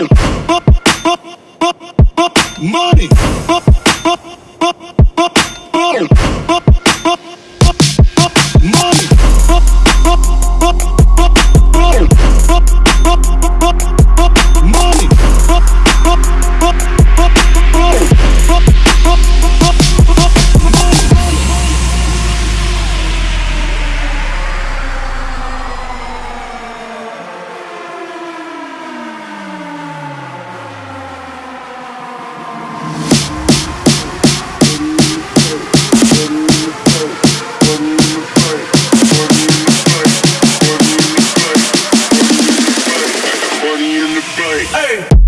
money, money, money, money. in the bay. Hey.